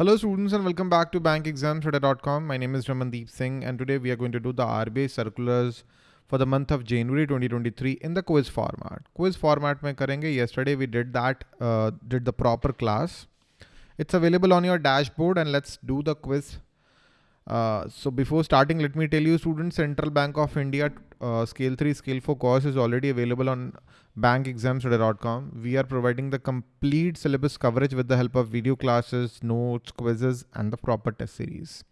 Hello students and welcome back to bankexamstoday.com. My name is Ramandeep Singh and today we are going to do the RBI circulars for the month of January 2023 in the quiz format. Quiz format mein karenge. Yesterday we did that, uh, did the proper class. It's available on your dashboard and let's do the quiz. Uh, so before starting, let me tell you students, Central Bank of India uh, scale 3, scale 4 course is already available on bankexamstoday.com. We are providing the complete syllabus coverage with the help of video classes, notes, quizzes, and the proper test series.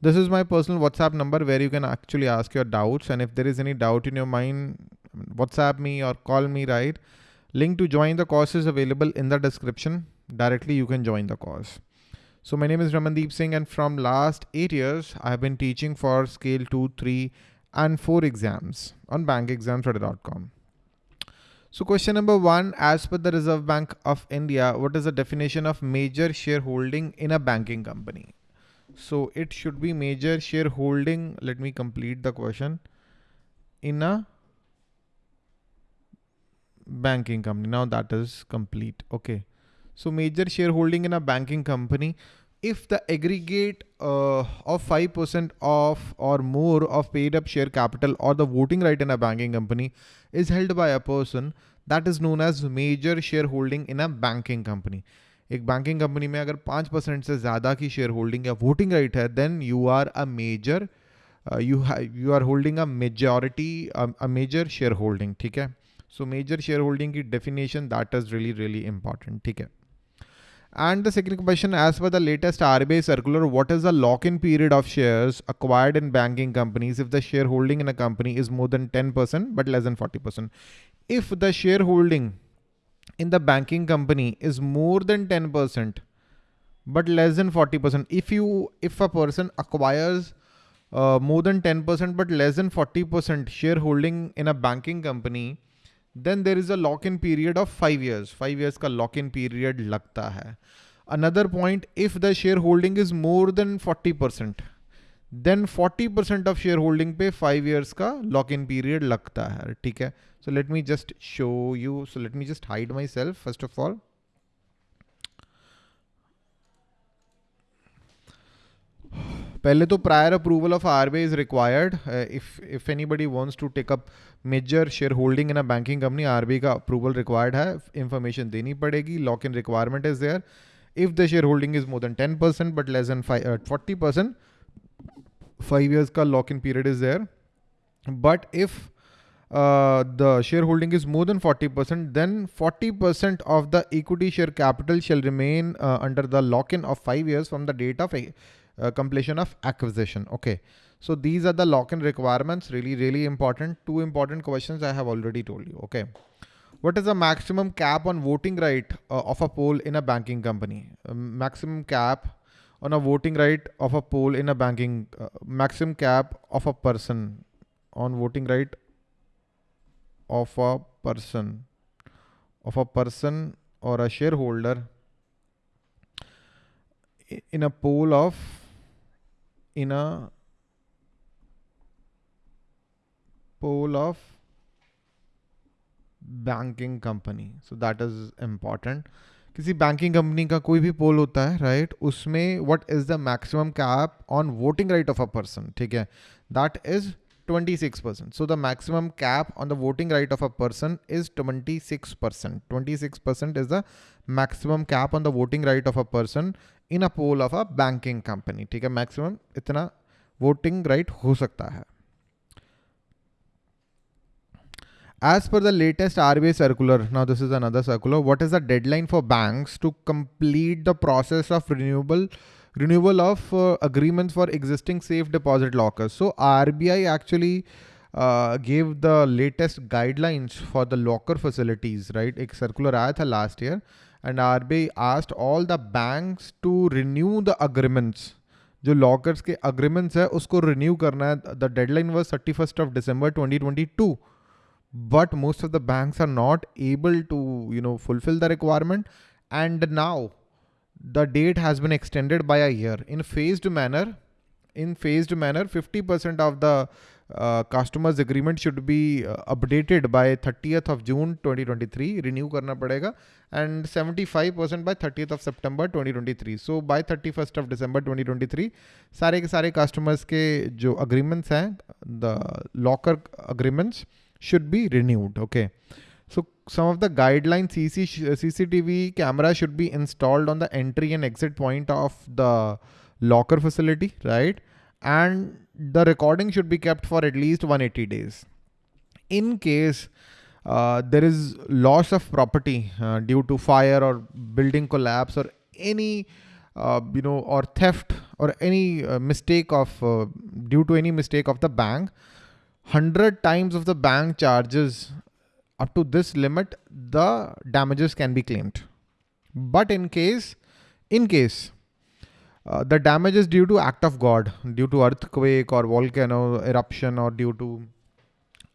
This is my personal WhatsApp number where you can actually ask your doubts. And if there is any doubt in your mind, WhatsApp me or call me, right? Link to join the course is available in the description. Directly you can join the course. So my name is Ramandeep Singh and from last eight years, I have been teaching for scale two, three, and four exams on bankexamstoday.com. So question number one, as per the Reserve Bank of India, what is the definition of major shareholding in a banking company? So it should be major shareholding. Let me complete the question in a banking company. Now that is complete. Okay. So major shareholding in a banking company if the aggregate uh, of 5% of or more of paid up share capital or the voting right in a banking company is held by a person that is known as major shareholding in a banking company. एक banking company में अगर पाँच percent से ज़्यादा की share holding या voting right है then you are a major you you are holding a majority a major share holding ठीक है सो मेजर शेयर होल्डिंग की definition that is really really important ठीक है And the second question, as per the latest RBI circular, what is the lock-in period of shares acquired in banking companies if the shareholding in a company is more than 10% but less than 40%? If the shareholding in the banking company is more than 10% but less than 40%, if you if a person acquires uh, more than 10% but less than 40% shareholding in a banking company, then there is a lock-in period of five years. Five years का lock-in period लगता है. Another point, if the shareholding is more than 40%, then 40% of shareholding पे five years का lock-in period लगता है. ठीक है? So let me just show you. So let me just hide myself first of all. पहले तो prior approval of R B is required if if anybody wants to take up major share holding in a banking company are का approval required है information देनी पड़ेगी lock in requirement is there if the share holding is more than ten percent but less than forty percent five years का lock in period is there but if the shareholding is more than 40%, then 40% of the equity share capital shall remain uh, under the lock-in of five years from the date of uh, completion of acquisition. Okay. So these are the lock-in requirements. Really, really important. Two important questions I have already told you. Okay. What is the maximum cap on voting right uh, of a poll in a banking company? Uh, maximum cap on a voting right of a poll in a banking, uh, maximum cap of a person on voting right of a person, of a person or a shareholder in a poll of in a pool of banking company so that is important किसी banking company का कोई भी pool होता है right right? उसमें what is the maximum cap on voting right of a person ठीक है that is 26 percent so the maximum cap on the voting right of a person is 26 percent 26 percent is the maximum cap on the voting right of a person in a pole of a banking company ठीक है maximum इतना voting right हो सकता है As per the latest RBI circular, now this is another circular, what is the deadline for banks to complete the process of renewable renewal of uh, agreements for existing safe deposit lockers? So RBI actually uh, gave the latest guidelines for the locker facilities, right? एक circular आया था last year and RBI asked all the banks to renew the agreements जो lockers के agreements है उसको renew करना है the deadline was thirty first of December 2022 but most of the banks are not able to you know fulfill the requirement and now the date has been extended by a year in phased manner in phased manner 50% of the uh, customers agreement should be uh, updated by 30th of June 2023 renew karna padega and 75% by 30th of September 2023 so by 31st of December 2023 सारे के सारे customers के जो agreements हैं the locker agreements should be renewed okay so Some of the guidelines CC, CCTV camera should be installed on the entry and exit point of the locker facility right and the recording should be kept for at least 180 days. In case uh, there is loss of property uh, due to fire or building collapse or any uh, you know or theft or any uh, mistake of uh, due to any mistake of the bank 100 times of the bank charges up to this limit the damages can be claimed but in case in case uh, the damage is due to act of God, due to earthquake or volcano eruption or due to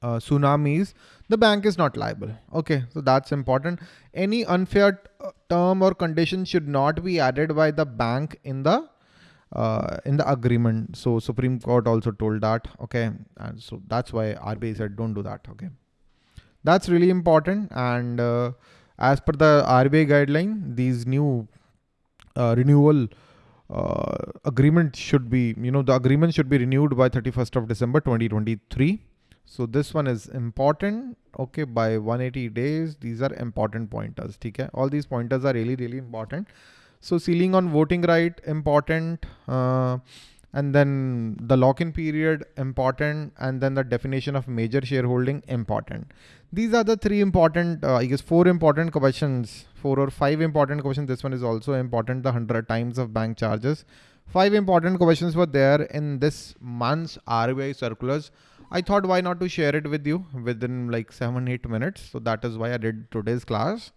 uh, tsunamis, the bank is not liable. Okay, so that's important. Any unfair uh, term or condition should not be added by the bank in the uh, in the agreement. So Supreme Court also told that. Okay, and so that's why RBI said don't do that. Okay, that's really important. And uh, as per the RBI guideline, these new uh, renewal uh, agreement should be, you know, the agreement should be renewed by 31st of December 2023. So this one is important. Okay, by 180 days, these are important pointers. Okay, all these pointers are really, really important. So ceiling on voting right, important. Uh, and then the lock-in period important and then the definition of major shareholding important these are the three important uh, i guess four important questions four or five important questions this one is also important the 100 times of bank charges five important questions were there in this month's RBI circulars I thought why not to share it with you within like seven, eight minutes. So that is why I did today's class.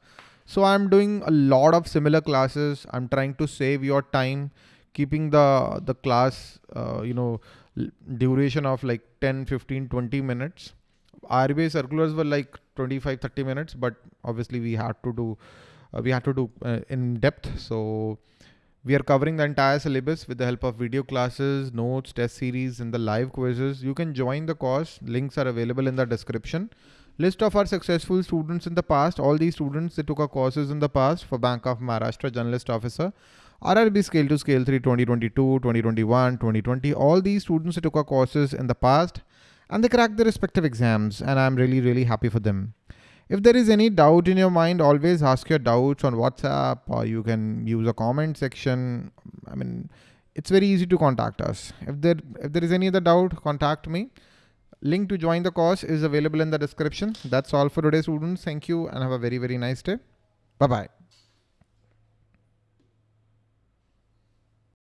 So I'm doing a lot of similar classes. I'm trying to save your time keeping the the class uh, you know duration of like 10 15 20 minutes. RBI circulars were like 25 30 minutes but obviously we had to do uh, we had to do uh, in depth. So we are covering the entire syllabus with the help of video classes notes test series and the live quizzes. You can join the course. Links are available in the description. List of our successful students in the past. All these students they took our courses in the past for bank of maharashtra generalist officer RRB Scale 2 Scale 3 2022, 2021, 2020, all these students who took our courses in the past and they cracked their respective exams and I'm really, really happy for them. If there is any doubt in your mind, always ask your doubts on WhatsApp or you can use a comment section. I mean, it's very easy to contact us. If there, if there is any other doubt, contact me. Link to join the course is available in the description. That's all for today, students. Thank you and have a very, very nice day. Bye-bye.